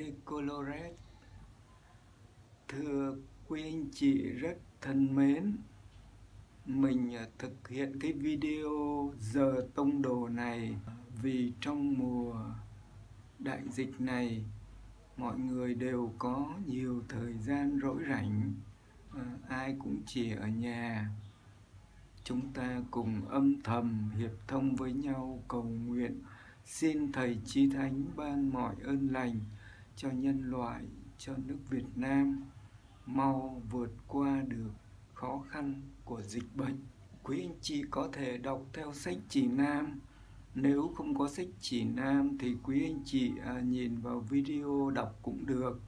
de Colores. Thưa quý anh chị rất thân mến, Mình ờ, thực hiện cái video giờ tông đồ này Vì trong mùa đại dịch này, Mọi người đều có nhiều thời gian rỗi rảnh ờ, Ai cũng chỉ ở nhà. Chúng ta cùng âm thầm hiệp thông với nhau cầu nguyện. Xin Thầy Chí Thánh ban mọi ơn lành cho nhân loại, cho nước Việt Nam mau vượt qua được khó khăn của dịch bệnh. Quý anh chị có thể đọc theo sách chỉ nam. Nếu không có sách chỉ nam thì quý anh chị à, nhìn vào video đọc cũng được.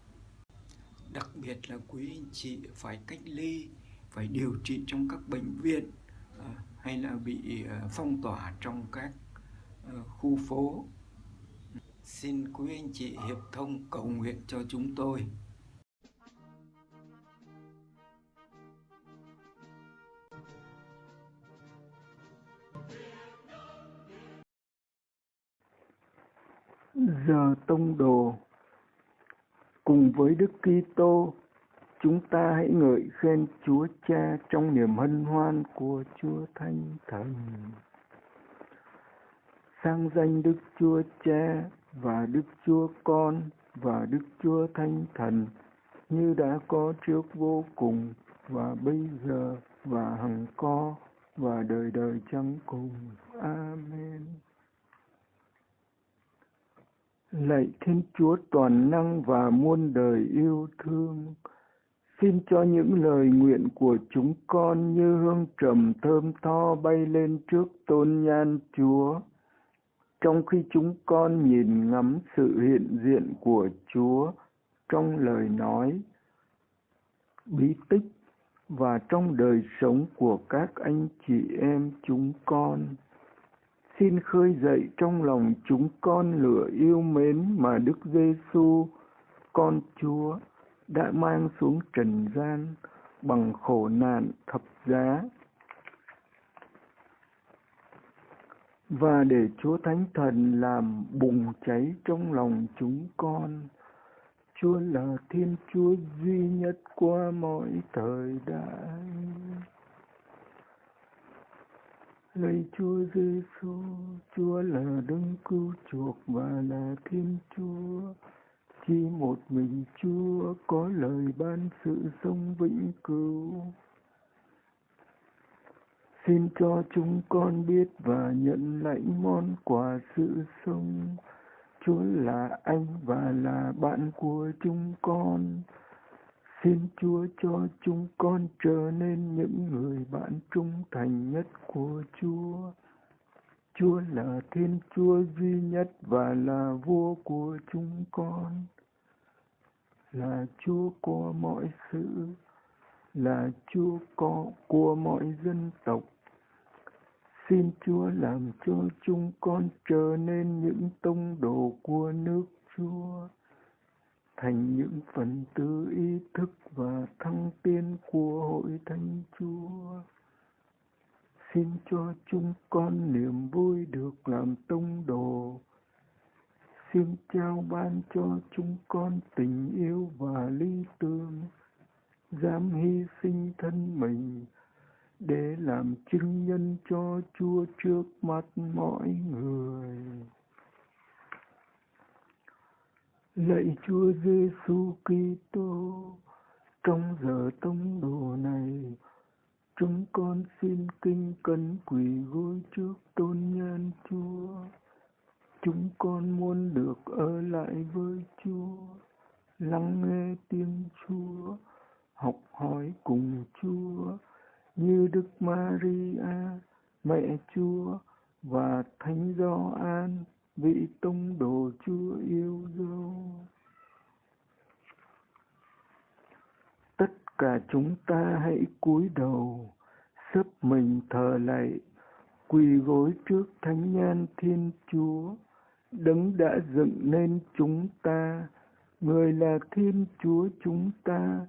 Đặc biệt là quý anh chị phải cách ly, phải điều trị trong các bệnh viện à, hay là bị à, phong tỏa trong các khu phố xin quý anh chị hiệp thông cầu nguyện cho chúng tôi. Giờ tông đồ, cùng với Đức Kitô, chúng ta hãy ngợi khen Chúa Cha trong niềm hân hoan của Chúa Thánh Thần. Sang danh Đức Chúa Cha và Đức Chúa Con và Đức Chúa Thánh Thần như đã có trước vô cùng và bây giờ và hằng có và đời đời chẳng cùng. Amen. Lạy Thiên Chúa toàn năng và muôn đời yêu thương, xin cho những lời nguyện của chúng con như hương trầm thơm tho bay lên trước tôn nhan Chúa trong khi chúng con nhìn ngắm sự hiện diện của Chúa trong lời nói, bí tích và trong đời sống của các anh chị em chúng con. Xin khơi dậy trong lòng chúng con lửa yêu mến mà Đức Giêsu, con Chúa, đã mang xuống trần gian bằng khổ nạn thập giá và để Chúa Thánh Thần làm bùng cháy trong lòng chúng con. Chúa là Thiên Chúa duy nhất qua mọi thời đại. Lạy Chúa Giêsu, Chúa là đấng cứu chuộc và là Thiên Chúa. Chỉ một mình Chúa có lời ban sự sống vĩnh cửu. Xin cho chúng con biết và nhận lãnh món quà sự sống. Chúa là anh và là bạn của chúng con. Xin Chúa cho chúng con trở nên những người bạn trung thành nhất của Chúa. Chúa là Thiên Chúa duy nhất và là vua của chúng con. Là Chúa của mọi sự, là Chúa có của mọi dân tộc Xin Chúa làm cho chúng con trở nên những tông đồ của nước Chúa, thành những phần tử ý thức và thăng tiến của hội thánh Chúa. Xin cho chúng con niềm vui được làm tông đồ. Xin trao ban cho chúng con tình yêu và lý tưởng, dám hy sinh thân mình để làm chứng nhân cho Chúa trước mặt mọi người. Lạy Chúa Giêsu Kitô, trong giờ tông đồ này, chúng con xin kinh cẩn quỳ gối trước tôn nhan Chúa. Chúng con muốn được ở lại với Chúa, lắng nghe tiếng Chúa, học hỏi cùng Chúa như Đức Maria, Mẹ Chúa và Thánh Gioan, vị tông đồ Chúa yêu dấu. Tất cả chúng ta hãy cúi đầu, sấp mình thờ lạy, quỳ gối trước Thánh Nhan Thiên Chúa, đấng đã dựng nên chúng ta, người là Thiên Chúa chúng ta,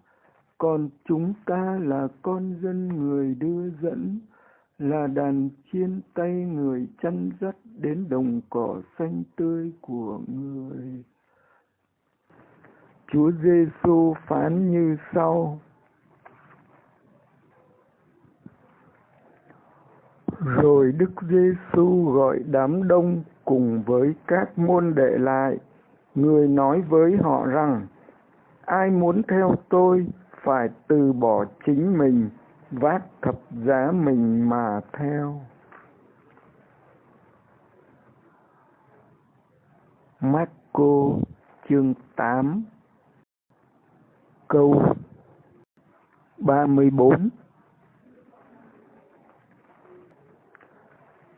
còn chúng ta là con dân người đưa dẫn, là đàn chiên tay người chăn dắt đến đồng cỏ xanh tươi của người. Chúa Giêsu phán như sau: Rồi Đức Giêsu gọi đám đông cùng với các môn đệ lại, người nói với họ rằng: Ai muốn theo tôi phải từ bỏ chính mình, vác thập giá mình mà theo. Marco chương 8 câu 34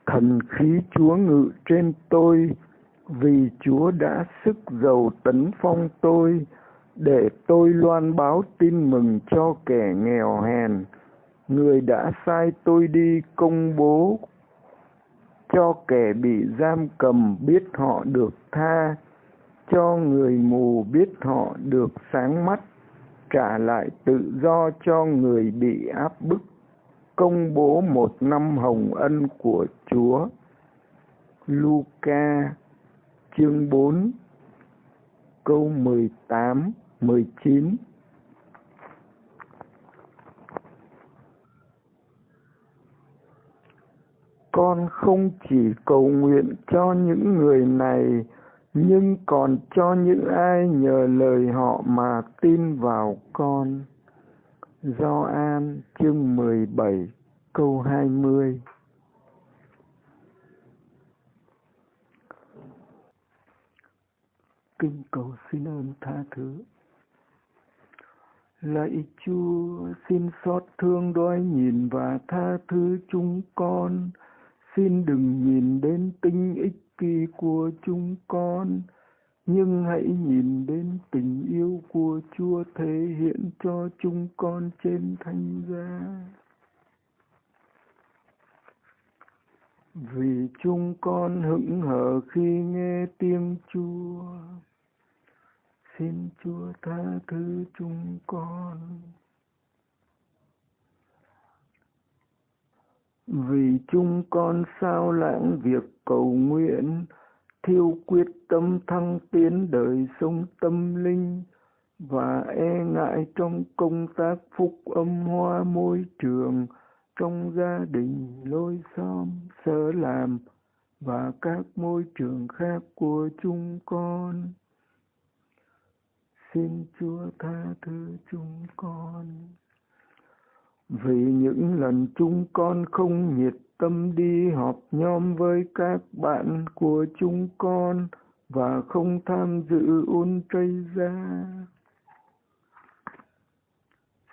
Thần khí Chúa ngự trên tôi, vì Chúa đã sức giàu tấn phong tôi, để tôi loan báo tin mừng cho kẻ nghèo hèn. Người đã sai tôi đi công bố cho kẻ bị giam cầm biết họ được tha, cho người mù biết họ được sáng mắt, trả lại tự do cho người bị áp bức công bố một năm hồng ân của Chúa. Luca chương 4 câu 18 19 Con không chỉ cầu nguyện cho những người này, nhưng còn cho những ai nhờ lời họ mà tin vào con. Gioan chương 17 câu 20 Kinh cầu xin ơn tha thứ. Lạy Chúa, xin xót thương đói nhìn và tha thứ chúng con. Xin đừng nhìn đến tinh ích kỳ của chúng con, nhưng hãy nhìn đến tình yêu của Chúa thể hiện cho chúng con trên thánh giá. Vì chúng con hững hờ khi nghe tiếng Chúa, xin Chúa tha thứ chúng con. Vì chúng con sao lãng việc cầu nguyện, thiêu quyết tâm thăng tiến đời sống tâm linh và e ngại trong công tác phúc âm hoa môi trường trong gia đình lối xóm sở làm và các môi trường khác của chúng con xin chúa tha thứ chúng con vì những lần chúng con không nhiệt tâm đi họp nhóm với các bạn của chúng con và không tham dự ôn tray ra.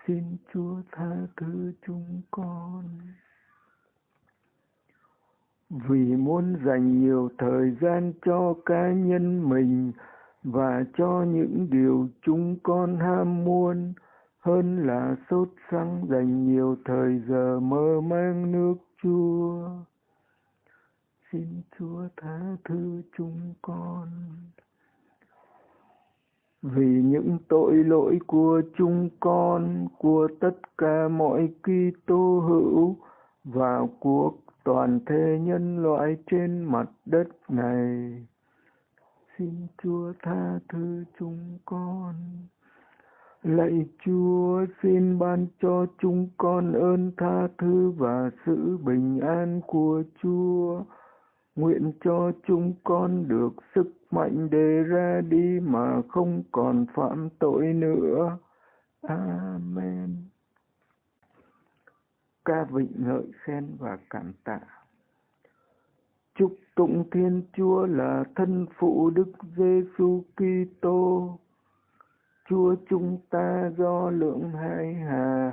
Xin Chúa tha thứ chúng con. Vì muốn dành nhiều thời gian cho cá nhân mình và cho những điều chúng con ham muốn, hơn là sốt sắng dành nhiều thời giờ mơ mang nước Chúa. Xin Chúa tha thứ chúng con. Vì những tội lỗi của chúng con, của tất cả mọi Kitô hữu và của toàn thể nhân loại trên mặt đất này. Xin Chúa tha thứ chúng con. Lạy Chúa, xin ban cho chúng con ơn tha thứ và sự bình an của Chúa. Nguyện cho chúng con được sức mạnh để ra đi mà không còn phạm tội nữa. Amen. Ca vịnh ngợi khen và cảm tạ. Chúc tụng Thiên Chúa là thân phụ Đức Giêsu Kitô. Chúa chúng ta do lượng hai hà,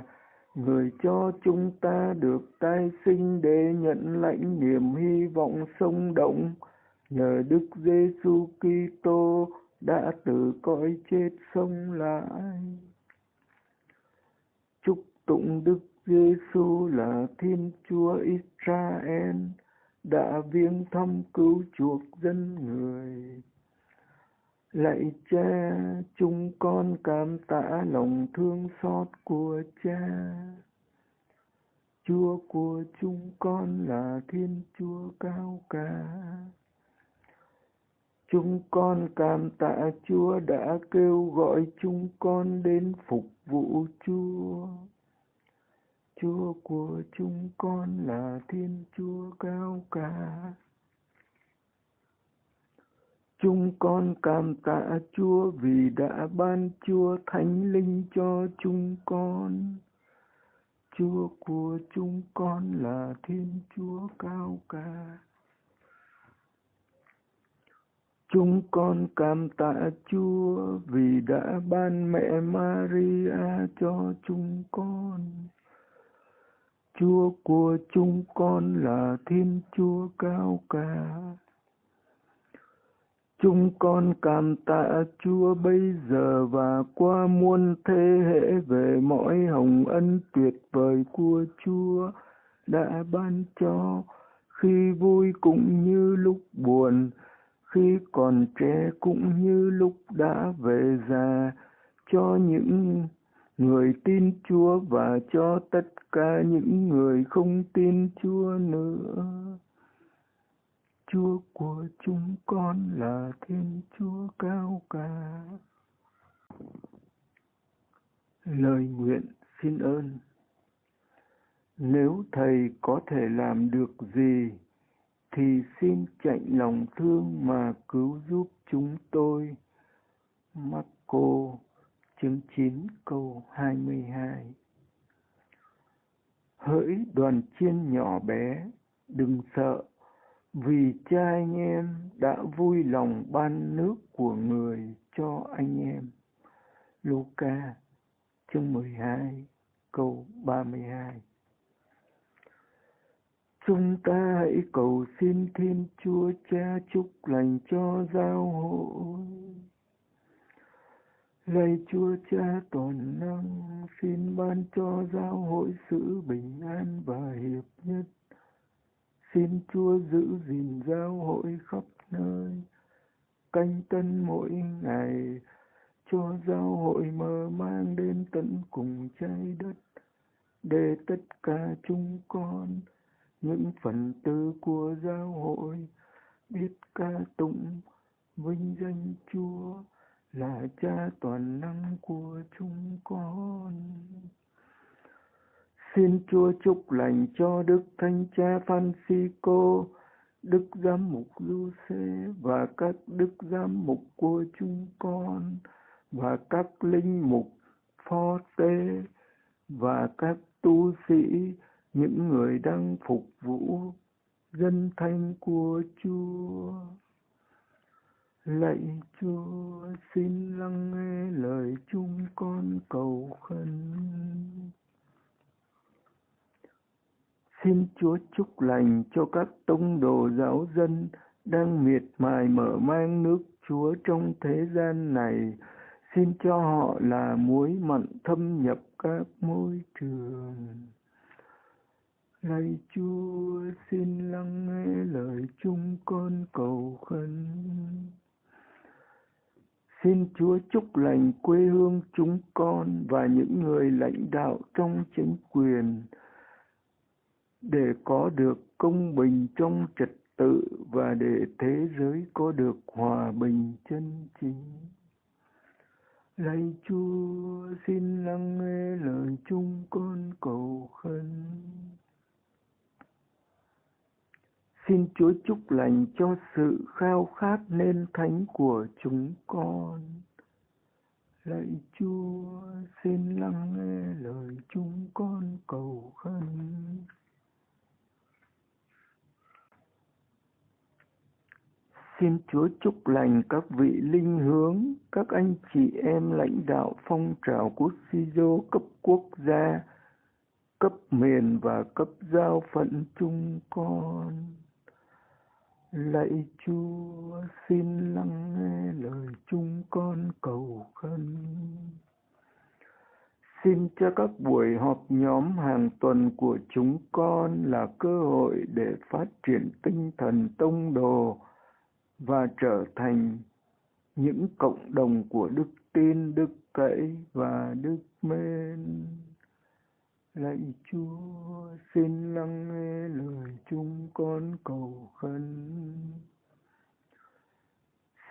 người cho chúng ta được tái sinh để nhận lãnh niềm hy vọng sống động. Nhờ Đức Giêsu Kitô đã từ cõi chết sống lại. Chúc tụng Đức Giêsu là Thiên Chúa Israel đã viếng thăm cứu chuộc dân người. Lạy cha, chúng con cảm tạ lòng thương xót của cha. Chúa của chúng con là Thiên Chúa cao cả. Chúng con cảm tạ Chúa đã kêu gọi chúng con đến phục vụ Chúa. Chúa của chúng con là Thiên Chúa cao cả. Chúng con cảm tạ Chúa vì đã ban Chúa Thánh Linh cho chúng con. Chúa của chúng con là Thiên Chúa cao cả. Chúng con cảm tạ Chúa vì đã ban mẹ Maria cho chúng con. Chúa của chúng con là Thiên Chúa cao cả. Chúng con cảm tạ Chúa bây giờ và qua muôn thế hệ về mọi hồng ân tuyệt vời của Chúa đã ban cho khi vui cũng như lúc buồn, khi còn trẻ cũng như lúc đã về già cho những người tin Chúa và cho tất cả những người không tin Chúa nữa. Chúa của chúng con là Thiên Chúa cao cả. Lời nguyện xin ơn. Nếu Thầy có thể làm được gì, thì xin chạy lòng thương mà cứu giúp chúng tôi. Marco chương 9 câu 22 Hỡi đoàn chiên nhỏ bé, đừng sợ, vì cha anh em đã vui lòng ban nước của người cho anh em. Luca chương 12 câu 32 Chúng ta hãy cầu xin Thiên Chúa Cha chúc lành cho giáo hội. Lạy Chúa Cha toàn năng, xin ban cho giáo hội sự bình an và hiệp nhất. Xin Chúa giữ gìn giáo hội khắp nơi, canh tân mỗi ngày, cho giáo hội mở mang đến tận cùng trái đất, để tất cả chúng con, những phần tử của giáo hội, biết ca tụng, vinh danh Chúa là cha toàn năng của chúng con. Xin Chúa chúc lành cho Đức Thánh Cha Francisco, Đức Giám mục Giuse và các Đức Giám mục của chúng con và các linh mục phó tế và các tu sĩ, những người đang phục vụ dân thanh của Chúa. Lạy Chúa, xin lắng nghe lời chúng con cầu khẩn. Xin Chúa chúc lành cho các tông đồ giáo dân đang miệt mài mở mang nước Chúa trong thế gian này. Xin cho họ là muối mặn thâm nhập các môi trường. Lạy Chúa, xin lắng nghe lời chúng con cầu khẩn. Xin Chúa chúc lành quê hương chúng con và những người lãnh đạo trong chính quyền, để có được công bình trong trật tự và để thế giới có được hòa bình chân chính. Lạy Chúa, xin lắng nghe lời chúng con cầu khẩn. Xin Chúa chúc lành cho sự khao khát nên thánh của chúng con. Lạy Chúa, xin lắng nghe lời chúng con cầu khẩn. Xin Chúa chúc lành các vị linh hướng, các anh chị em lãnh đạo phong trào quốc Sido cấp quốc gia, cấp miền và cấp giao phận chúng con. Lạy Chúa, xin lắng nghe lời chúng con cầu khẩn. Xin cho các buổi họp nhóm hàng tuần của chúng con là cơ hội để phát triển tinh thần tông đồ, và trở thành những cộng đồng của đức tin, đức cậy và đức mến. Lạy Chúa, xin lắng nghe lời chúng con cầu khẩn.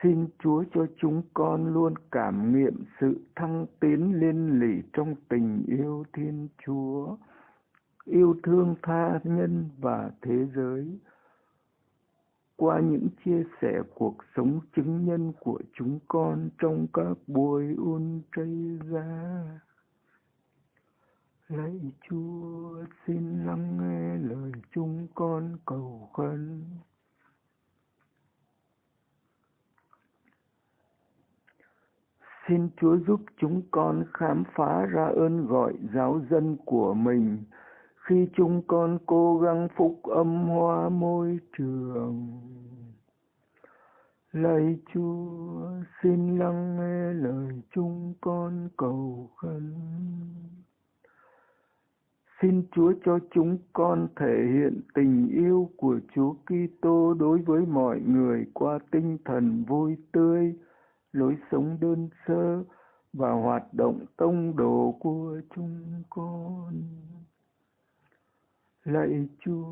Xin Chúa cho chúng con luôn cảm nghiệm sự thăng tiến liên lỉ trong tình yêu Thiên Chúa, yêu thương tha nhân và thế giới. Qua những chia sẻ cuộc sống chứng nhân của chúng con trong các buổi Ultra. Lạy Chúa, xin lắng nghe lời chúng con cầu khẩn. Xin Chúa giúp chúng con khám phá ra ơn gọi giáo dân của mình khi chúng con cố gắng phúc âm hóa môi trường. Lạy Chúa, xin lắng nghe lời chúng con cầu khẩn. Xin Chúa cho chúng con thể hiện tình yêu của Chúa Kitô đối với mọi người qua tinh thần vui tươi, lối sống đơn sơ và hoạt động tông đồ của chúng con. Lạy Chúa,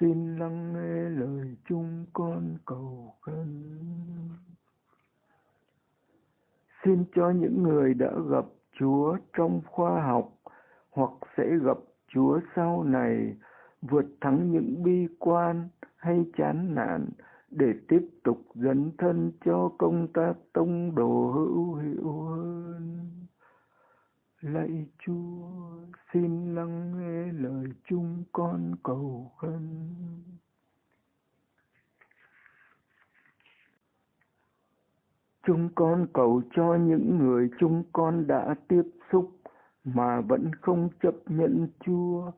xin lắng nghe lời chúng con cầu khẩn. Xin cho những người đã gặp Chúa trong khoa học hoặc sẽ gặp Chúa sau này vượt thắng những bi quan hay chán nản để tiếp tục dấn thân cho công tác tông đồ hữu hiệu hơn. Lạy Chúa, xin lắng nghe lời chúng con cầu khẩn. Chúng con cầu cho những người chúng con đã tiếp xúc mà vẫn không chấp nhận Chúa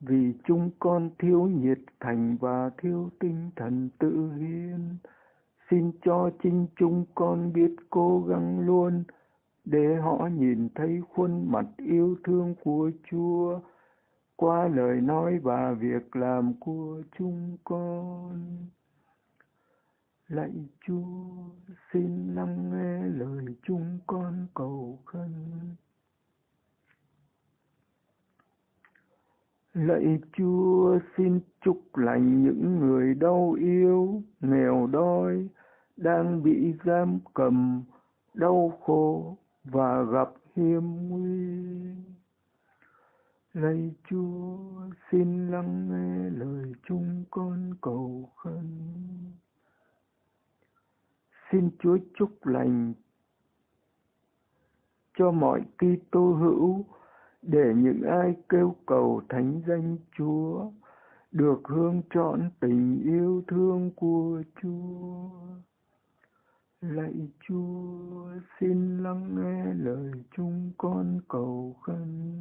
vì chúng con thiếu nhiệt thành và thiếu tinh thần tự hiến. Xin cho chính chúng con biết cố gắng luôn để họ nhìn thấy khuôn mặt yêu thương của Chúa qua lời nói và việc làm của chúng con. Lạy Chúa, xin lắng nghe lời chúng con cầu khẩn. Lạy Chúa xin chúc lành những người đau yêu, nghèo đói, đang bị giam cầm, đau khổ và gặp hiểm nguy. Lạy Chúa xin lắng nghe lời chúng con cầu khẩn. Xin Chúa chúc lành cho mọi Kitô hữu để những ai kêu cầu thánh danh Chúa được hương trọn tình yêu thương của Chúa. Lạy Chúa, xin lắng nghe lời chúng con cầu khẩn.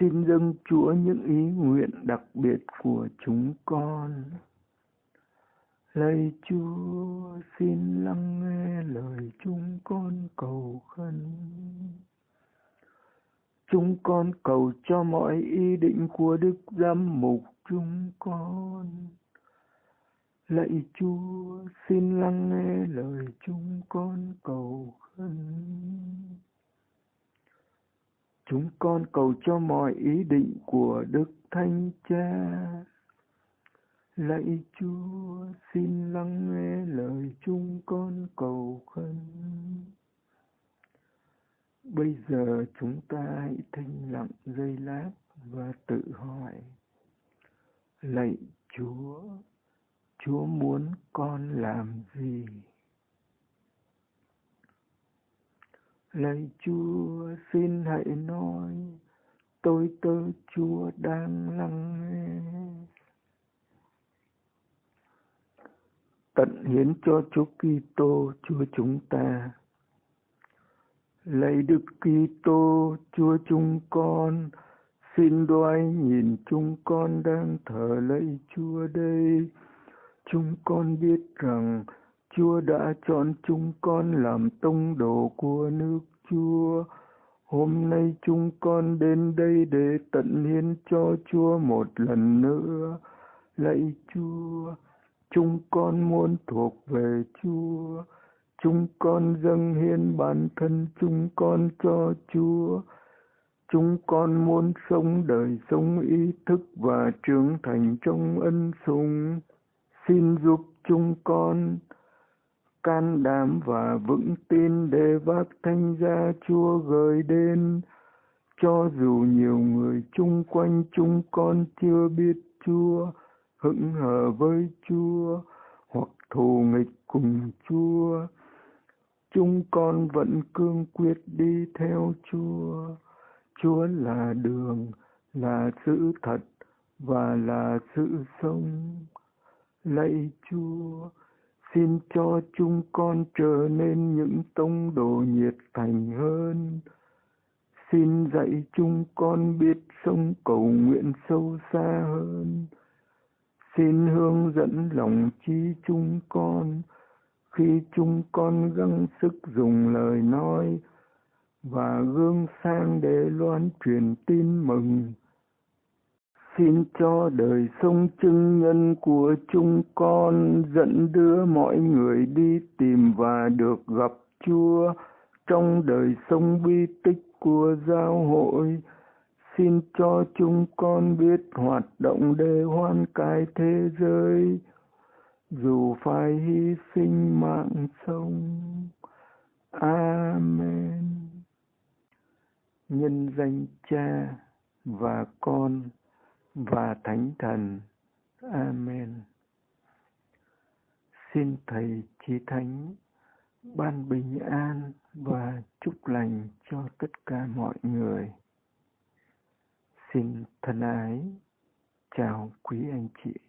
Xin dâng Chúa những ý nguyện đặc biệt của chúng con. Lạy Chúa, xin lắng nghe lời chúng con cầu khẩn. Chúng con cầu cho mọi ý định của Đức Giám Mục chúng con. Lạy Chúa, xin lắng nghe lời chúng con cầu khẩn. Chúng con cầu cho mọi ý định của Đức Thánh Cha Lạy Chúa, xin lắng nghe lời chúng con cầu khẩn. Bây giờ chúng ta hãy thinh lặng giây lát và tự hỏi. Lạy Chúa, Chúa muốn con làm gì? Lạy Chúa, xin hãy nói, tôi tớ Chúa đang lắng nghe. Tận hiến cho Chúa Kitô Chúa chúng ta. Lạy Đức Kitô Chúa chúng con, xin đoái nhìn chúng con đang thờ lạy Chúa đây. Chúng con biết rằng Chúa đã chọn chúng con làm tông đồ của nước Chúa. Hôm nay chúng con đến đây để tận hiến cho Chúa một lần nữa. Lạy Chúa, chúng con muốn thuộc về Chúa. Chúng con dâng hiến bản thân chúng con cho Chúa. Chúng con muốn sống đời sống ý thức và trưởng thành trong ân sủng. xin giúp chúng con can đảm và vững tin để vác thanh gia Chúa gửi đến, cho dù nhiều người chung quanh chúng con chưa biết Chúa, hững hờ với Chúa, hoặc thù nghịch cùng Chúa. Chúng con vẫn cương quyết đi theo Chúa. Chúa là đường, là sự thật và là sự sống. Lạy Chúa, xin cho chúng con trở nên những tông đồ nhiệt thành hơn. Xin dạy chúng con biết sống cầu nguyện sâu xa hơn. Xin hướng dẫn lòng trí chúng con khi chúng con gắng sức dùng lời nói và gương sang để loan truyền tin mừng, xin cho đời sống chứng nhân của chúng con dẫn đưa mọi người đi tìm và được gặp Chúa trong đời sống bi tích của giáo hội. Xin cho chúng con biết hoạt động để hoan cải thế giới, dù phải hy sinh mạng sống. Amen. Nhân danh Cha và Con và Thánh Thần. Amen. Xin Thầy Chí Thánh ban bình an và chúc lành cho tất cả mọi người. Xin thân ái chào quý anh chị.